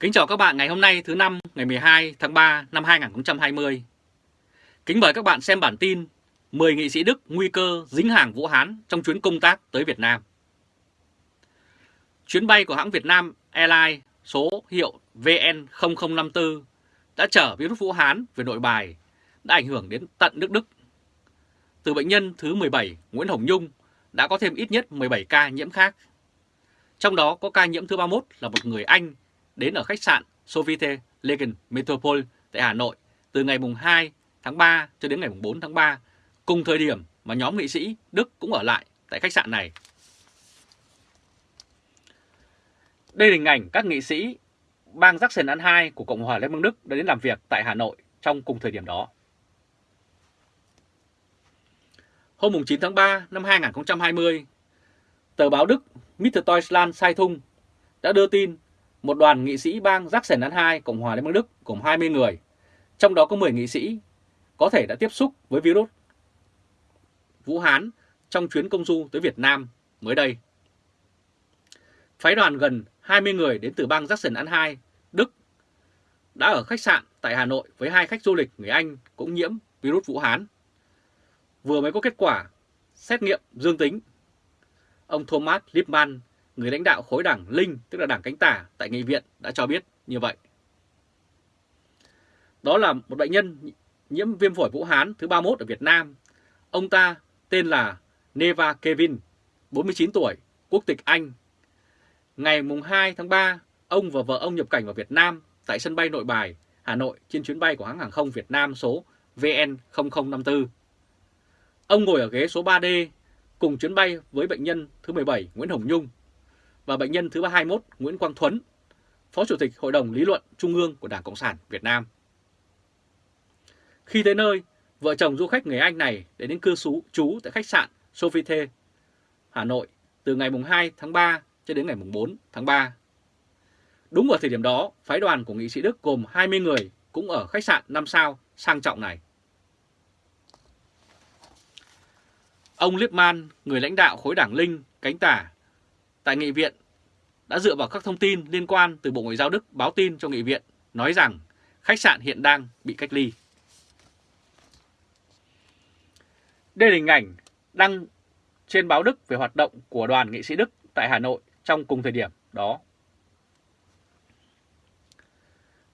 Kính chào các bạn ngày hôm nay thứ năm, ngày 12 tháng 3 năm 2020. Kính mời các bạn xem bản tin 10 nghị sĩ Đức nguy cơ dính hàng Vũ Hán trong chuyến công tác tới Việt Nam. Chuyến bay của hãng Việt Nam Airlines số hiệu VN0054 đã chở virus Vũ Hán về nội bài, đã ảnh hưởng đến tận nước Đức. Từ bệnh nhân thứ 17 Nguyễn Hồng Nhung, đã có thêm ít nhất 17 ca nhiễm khác. Trong đó có ca nhiễm thứ 31 là một người Anh đến ở khách sạn Sofitel Legend Metropole tại Hà Nội từ ngày 2 tháng 3 cho đến ngày 4 tháng 3, cùng thời điểm mà nhóm nghị sĩ Đức cũng ở lại tại khách sạn này. Đây là hình ảnh các nghị sĩ bang Sachsen-Anhalt của Cộng hòa Liên bang Đức đã đến làm việc tại Hà Nội trong cùng thời điểm đó. Hôm 9 tháng 3 năm 2020, tờ báo Đức Mitteldeutschland Zeitung đã đưa tin một đoàn nghị sĩ bang Sachsen-Anhalt Cộng hòa Liên bang Đức gồm 20 người, trong đó có 10 nghị sĩ có thể đã tiếp xúc với virus Vũ Hán trong chuyến công du tới Việt Nam mới đây. Phái đoàn gần 20 người đến từ bang Sachsen-Anhalt, Đức đã ở khách sạn tại Hà Nội với hai khách du lịch người Anh cũng nhiễm virus Vũ Hán. Vừa mới có kết quả xét nghiệm dương tính. Ông Thomas Lippmann, người lãnh đạo khối đảng Linh, tức là đảng cánh tả tại nghị viện đã cho biết như vậy. Đó là một bệnh nhân nhiễm viêm phổi Vũ Hán thứ 31 ở Việt Nam. Ông ta tên là Neva Kevin, 49 tuổi, quốc tịch Anh. Ngày 2 tháng 3, ông và vợ ông nhập cảnh vào Việt Nam tại sân bay Nội Bài, Hà Nội trên chuyến bay của hãng hàng không Việt Nam số VN0054. Ông ngồi ở ghế số 3D cùng chuyến bay với bệnh nhân thứ 17 Nguyễn Hồng Nhung và bệnh nhân thứ 21 Nguyễn Quang Thuấn, Phó Chủ tịch Hội đồng Lý luận Trung ương của Đảng Cộng sản Việt Nam. Khi tới nơi, vợ chồng du khách người Anh này đến đến cư trú tại khách sạn Sofitel, Hà Nội từ ngày 2 tháng 3 cho đến ngày 4 tháng 3. Đúng vào thời điểm đó, phái đoàn của nghị sĩ Đức gồm 20 người cũng ở khách sạn 5 sao sang trọng này. Ông Lippmann, người lãnh đạo khối đảng Linh, cánh tả tại nghị viện, đã dựa vào các thông tin liên quan từ Bộ Ngoại giao Đức báo tin cho nghị viện, nói rằng khách sạn hiện đang bị cách ly. Đây là hình ảnh đăng trên báo Đức về hoạt động của đoàn nghị sĩ Đức tại Hà Nội trong cùng thời điểm đó.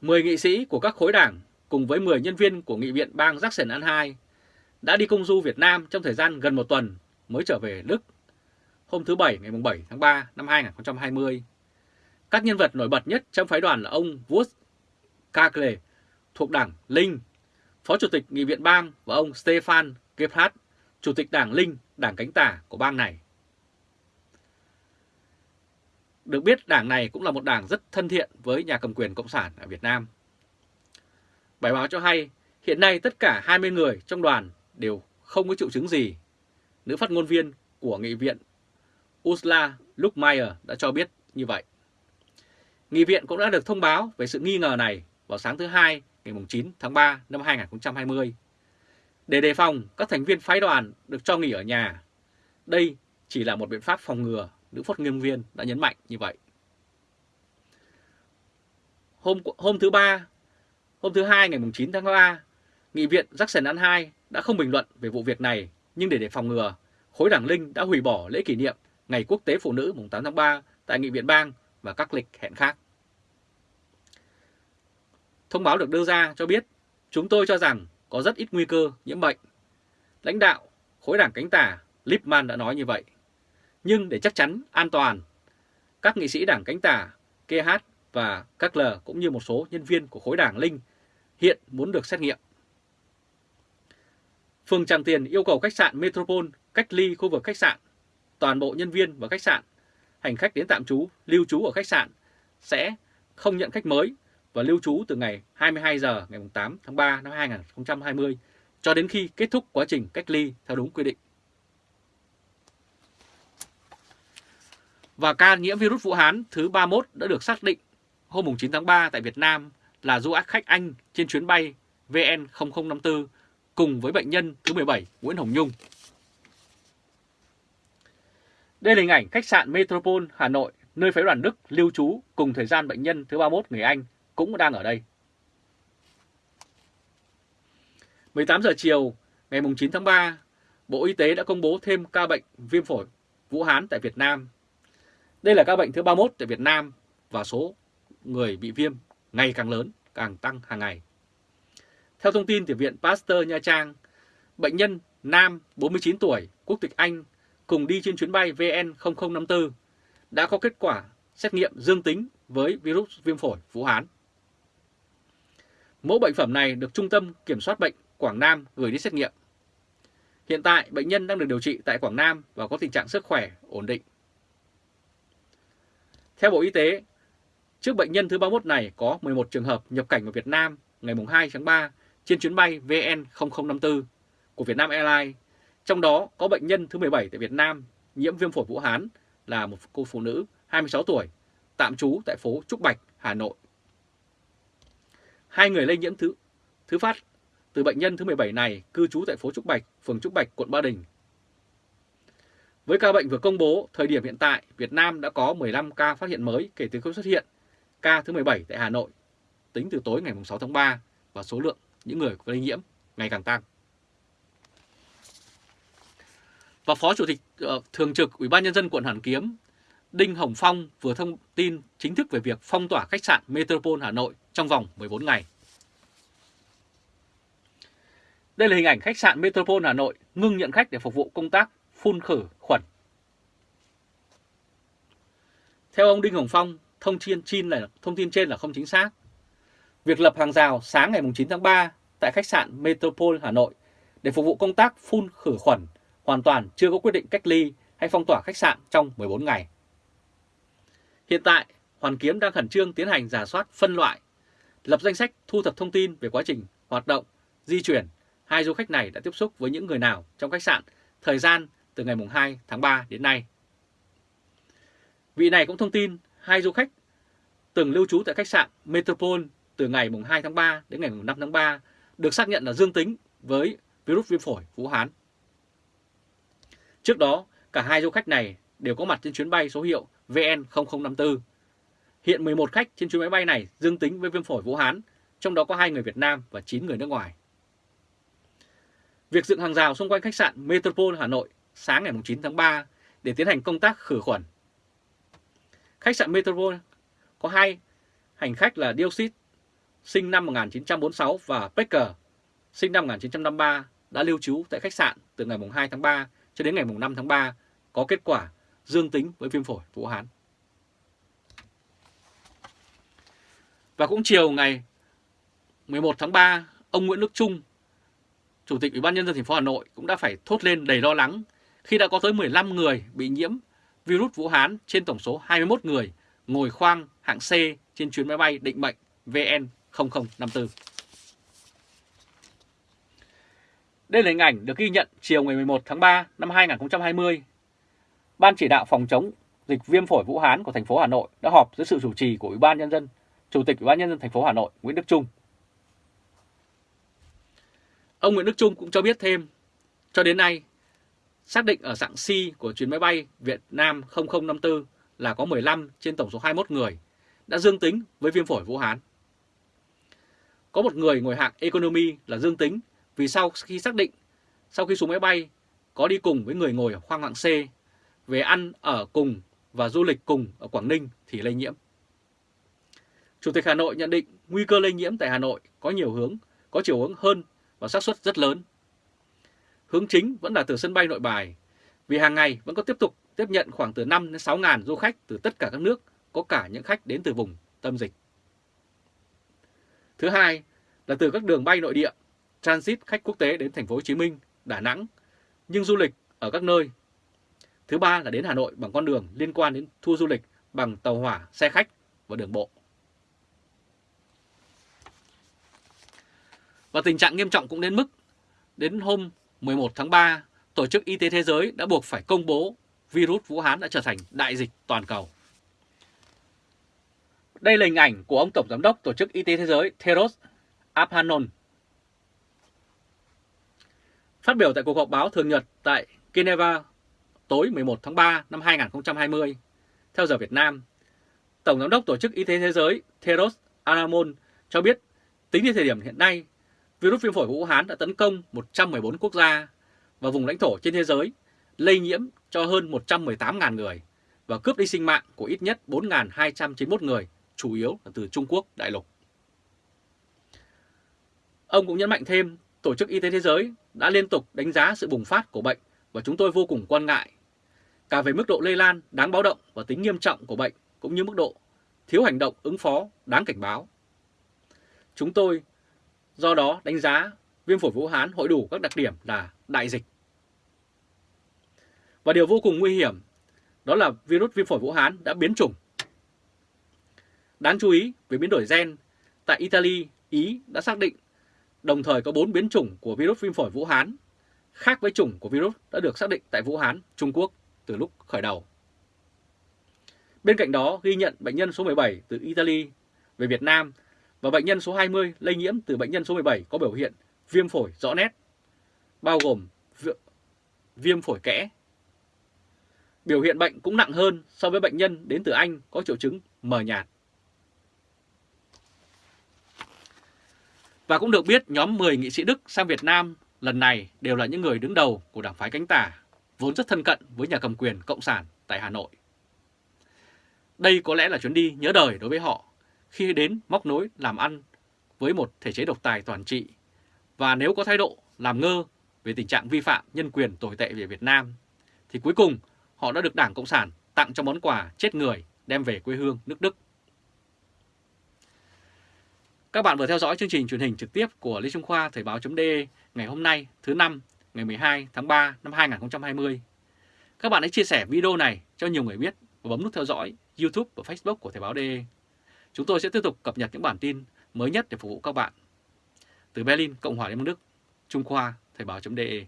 10 nghị sĩ của các khối đảng cùng với 10 nhân viên của nghị viện bang Sachsen-Anhalt đã đi công du Việt Nam trong thời gian gần một tuần mới trở về Đức hôm thứ Bảy ngày 7 tháng 3 năm 2020. Các nhân vật nổi bật nhất trong phái đoàn là ông Wood Kakle thuộc đảng Linh, Phó Chủ tịch Nghị viện bang và ông Stefan Gebhardt, Chủ tịch đảng Linh, đảng cánh tả của bang này. Được biết đảng này cũng là một đảng rất thân thiện với nhà cầm quyền Cộng sản ở Việt Nam. Bài báo cho hay hiện nay tất cả 20 người trong đoàn đều không có triệu chứng gì. Nữ phát ngôn viên của Nghị viện Ursula Luckmeyer đã cho biết như vậy. Nghị viện cũng đã được thông báo về sự nghi ngờ này vào sáng thứ Hai ngày 9 tháng 3 năm 2020. Để đề phòng, các thành viên phái đoàn được cho nghỉ ở nhà. Đây chỉ là một biện pháp phòng ngừa, nữ phát ngôn viên đã nhấn mạnh như vậy. Hôm hôm thứ ba, hôm thứ hai ngày 9 tháng 3, Nghị viện Jackson-An-2 đã không bình luận về vụ việc này, nhưng để đề phòng ngừa, khối đảng Linh đã hủy bỏ lễ kỷ niệm Ngày Quốc tế Phụ nữ mùng 8 tháng 3 tại Nghị viện bang và các lịch hẹn khác. Thông báo được đưa ra cho biết, chúng tôi cho rằng có rất ít nguy cơ nhiễm bệnh. Lãnh đạo khối đảng cánh tả Lipman đã nói như vậy. Nhưng để chắc chắn an toàn, các nghị sĩ đảng cánh tả KH và các L cũng như một số nhân viên của khối đảng Linh hiện muốn được xét nghiệm. Phường Tràng Tiền yêu cầu khách sạn Metropole cách ly khu vực khách sạn. Toàn bộ nhân viên và khách sạn, hành khách đến tạm trú, lưu trú ở khách sạn sẽ không nhận khách mới và lưu trú từ ngày 22 giờ ngày 8 tháng 3 năm 2020 cho đến khi kết thúc quá trình cách ly theo đúng quy định. Và ca nhiễm virus Vũ Hán thứ 31 đã được xác định hôm 9 tháng 3 tại Việt Nam là du khách Anh trên chuyến bay VN0054 cùng với bệnh nhân thứ 17 Nguyễn Hồng Nhung. Đây là hình ảnh khách sạn Metropole Hà Nội nơi phái đoàn Đức lưu trú cùng thời gian bệnh nhân thứ 31 người Anh cũng đang ở đây. 18 giờ chiều ngày 9 tháng 3, Bộ Y tế đã công bố thêm ca bệnh viêm phổi Vũ Hán tại Việt Nam. Đây là ca bệnh thứ 31 tại Việt Nam và số người bị viêm ngày càng lớn, càng tăng hàng ngày. Theo thông tin từ Viện Pasteur Nha Trang, bệnh nhân nam 49 tuổi, quốc tịch Anh cùng đi trên chuyến bay VN0054 đã có kết quả xét nghiệm dương tính với virus viêm phổi Vũ Hán. Mẫu bệnh phẩm này được Trung tâm Kiểm soát Bệnh Quảng Nam gửi đi xét nghiệm. Hiện tại, bệnh nhân đang được điều trị tại Quảng Nam và có tình trạng sức khỏe ổn định. Theo Bộ Y tế, trước bệnh nhân thứ 31 này có 11 trường hợp nhập cảnh vào Việt Nam ngày 2 tháng 3 trên chuyến bay VN0054 của Vietnam Airlines, trong đó có bệnh nhân thứ 17 tại Việt Nam nhiễm viêm phổi Vũ Hán là một cô phụ nữ 26 tuổi, tạm trú tại phố Trúc Bạch, Hà Nội. Hai người lây nhiễm thứ thứ phát từ bệnh nhân thứ 17 này cư trú tại phố Trúc Bạch, phường Trúc Bạch, quận Ba Đình. Với ca bệnh vừa công bố, thời điểm hiện tại, Việt Nam đã có 15 ca phát hiện mới kể từ khi xuất hiện ca thứ 17 tại Hà Nội, tính từ tối ngày 6 tháng 3 và số lượng những người lây nhiễm ngày càng tăng. Và Phó Chủ tịch uh, Thường trực Ủy ban Nhân dân quận Hoàn Kiếm Đinh Hồng Phong vừa thông tin chính thức về việc phong tỏa khách sạn Metropole Hà Nội trong vòng 14 ngày. Đây là hình ảnh khách sạn Metropole Hà Nội ngưng nhận khách để phục vụ công tác phun khử khuẩn. Theo ông Đinh Hồng Phong, thông tin trên là thông tin trên là không chính xác. Việc lập hàng rào sáng ngày 9 tháng 3 tại khách sạn Metropole Hà Nội để phục vụ công tác phun khử khuẩn hoàn toàn chưa có quyết định cách ly hay phong tỏa khách sạn trong 14 ngày. Hiện tại, Hoàn Kiếm đang khẩn trương tiến hành giả soát phân loại, lập danh sách thu thập thông tin về quá trình hoạt động, di chuyển. Hai du khách này đã tiếp xúc với những người nào trong khách sạn thời gian từ ngày 2 tháng 3 đến nay. Vị này cũng thông tin hai du khách từng lưu trú tại khách sạn Metropole từ ngày 2 tháng 3 đến ngày 5 tháng 3 được xác nhận là dương tính với virus viêm phổi Vũ Hán. Trước đó, cả hai du khách này đều có mặt trên chuyến bay số hiệu VN0054. Hiện 11 khách trên chuyến máy bay này dương tính với viêm phổi Vũ Hán, trong đó có 2 người Việt Nam và 9 người nước ngoài. Việc dựng hàng rào xung quanh khách sạn Metropole Hà Nội sáng ngày 9 tháng 3 để tiến hành công tác khử khuẩn. Khách sạn Metropole có hai hành khách là Dioxit sinh năm 1946 và Pecker sinh năm 1953 đã lưu trú tại khách sạn từ ngày 2 tháng 3 cho đến ngày 5 tháng 3 có kết quả dương tính với viêm phổi Vũ Hán. Và cũng chiều ngày 11 tháng 3, ông Nguyễn Đức Trung, Chủ tịch Ủy ban nhân dân thành phố Hà Nội cũng đã phải thốt lên đầy lo lắng khi đã có tới 15 người bị nhiễm virus Vũ Hán trên tổng số 21 người ngồi khoang hạng C trên chuyến máy bay định mệnh VN0054. Đây là hình ảnh được ghi nhận chiều ngày 11 tháng 3 năm 2020. Ban chỉ đạo phòng chống dịch viêm phổi Vũ Hán của thành phố Hà Nội đã họp dưới sự chủ trì của Ủy ban nhân dân, Chủ tịch Ủy ban nhân dân thành phố Hà Nội Nguyễn Đức Trung. Ông Nguyễn Đức Trung cũng cho biết thêm, cho đến nay, xác định ở dạng C của chuyến máy bay Việt Nam 0054 là có 15 trên tổng số 21 người đã dương tính với viêm phổi Vũ Hán. Có một người ngồi hạng economy là dương tính vì sau khi xác định, sau khi xuống máy bay, có đi cùng với người ngồi ở khoang hạng C, về ăn ở cùng và du lịch cùng ở Quảng Ninh thì lây nhiễm. Chủ tịch Hà Nội nhận định nguy cơ lây nhiễm tại Hà Nội có nhiều hướng, có chiều hướng hơn và xác suất rất lớn. Hướng chính vẫn là từ sân bay nội bài, vì hàng ngày vẫn có tiếp tục tiếp nhận khoảng từ 5 đến 6 ngàn du khách từ tất cả các nước, có cả những khách đến từ vùng tâm dịch. Thứ hai là từ các đường bay nội địa transit khách quốc tế đến thành phố Hồ Chí Minh, Đà Nẵng, nhưng du lịch ở các nơi. Thứ ba là đến Hà Nội bằng con đường liên quan đến tour du lịch bằng tàu hỏa, xe khách và đường bộ. Và tình trạng nghiêm trọng cũng đến mức đến hôm 11 tháng 3, Tổ chức Y tế Thế giới đã buộc phải công bố virus Vũ Hán đã trở thành đại dịch toàn cầu. Đây là hình ảnh của ông Tổng Giám đốc Tổ chức Y tế Thế giới Theros Abhanon Phát biểu tại cuộc họp báo thường nhật tại Geneva tối 11 tháng 3 năm 2020, theo giờ Việt Nam, Tổng Giám đốc Tổ chức Y tế Thế giới Theros Anamon cho biết tính đến thời điểm hiện nay, virus viêm phổi Vũ Hán đã tấn công 114 quốc gia và vùng lãnh thổ trên thế giới, lây nhiễm cho hơn 118.000 người và cướp đi sinh mạng của ít nhất 4.291 người, chủ yếu là từ Trung Quốc đại lục. Ông cũng nhấn mạnh thêm, Tổ chức Y tế Thế giới đã liên tục đánh giá sự bùng phát của bệnh và chúng tôi vô cùng quan ngại, cả về mức độ lây lan đáng báo động và tính nghiêm trọng của bệnh cũng như mức độ thiếu hành động ứng phó đáng cảnh báo. Chúng tôi do đó đánh giá viêm phổi Vũ Hán hội đủ các đặc điểm là đại dịch. Và điều vô cùng nguy hiểm đó là virus viêm phổi Vũ Hán đã biến chủng. Đáng chú ý về biến đổi gen, tại Italy, Ý đã xác định đồng thời có 4 biến chủng của virus viêm phổi Vũ Hán, khác với chủng của virus đã được xác định tại Vũ Hán, Trung Quốc từ lúc khởi đầu. Bên cạnh đó ghi nhận bệnh nhân số 17 từ Italy về Việt Nam và bệnh nhân số 20 lây nhiễm từ bệnh nhân số 17 có biểu hiện viêm phổi rõ nét, bao gồm viêm phổi kẽ. Biểu hiện bệnh cũng nặng hơn so với bệnh nhân đến từ Anh có triệu chứng mờ nhạt. Và cũng được biết nhóm 10 nghị sĩ Đức sang Việt Nam lần này đều là những người đứng đầu của đảng phái cánh tả, vốn rất thân cận với nhà cầm quyền Cộng sản tại Hà Nội. Đây có lẽ là chuyến đi nhớ đời đối với họ khi đến móc nối làm ăn với một thể chế độc tài toàn trị và nếu có thái độ làm ngơ về tình trạng vi phạm nhân quyền tồi tệ về Việt Nam thì cuối cùng họ đã được Đảng Cộng sản tặng cho món quà chết người đem về quê hương nước Đức. Các bạn vừa theo dõi chương trình truyền hình trực tiếp của Lê Trung Khoa Thời báo.de ngày hôm nay thứ năm ngày 12 tháng 3 năm 2020. Các bạn hãy chia sẻ video này cho nhiều người biết và bấm nút theo dõi YouTube và Facebook của Thời báo.de. Chúng tôi sẽ tiếp tục cập nhật những bản tin mới nhất để phục vụ các bạn. Từ Berlin, Cộng hòa Liên bang Đức, Trung Khoa, Thời báo.de